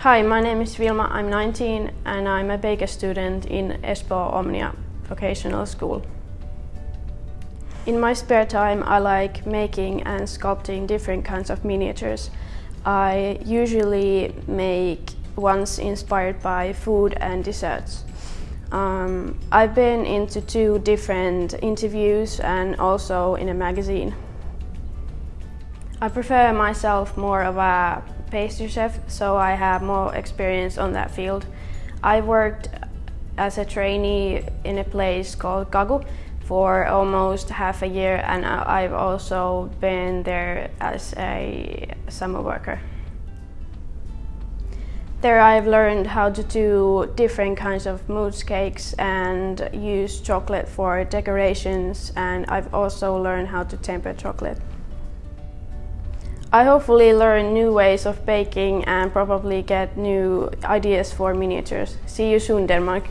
Hi, my name is Vilma. I'm 19 and I'm a baker student in Espoo Omnia Vocational School. In my spare time I like making and sculpting different kinds of miniatures. I usually make ones inspired by food and desserts. Um, I've been into two different interviews and also in a magazine. I prefer myself more of a pastry chef, so I have more experience on that field. I worked as a trainee in a place called Kagu for almost half a year and I've also been there as a summer worker. There I've learned how to do different kinds of mousse cakes and use chocolate for decorations and I've also learned how to temper chocolate. I hopefully learn new ways of baking and probably get new ideas for miniatures. See you soon Denmark!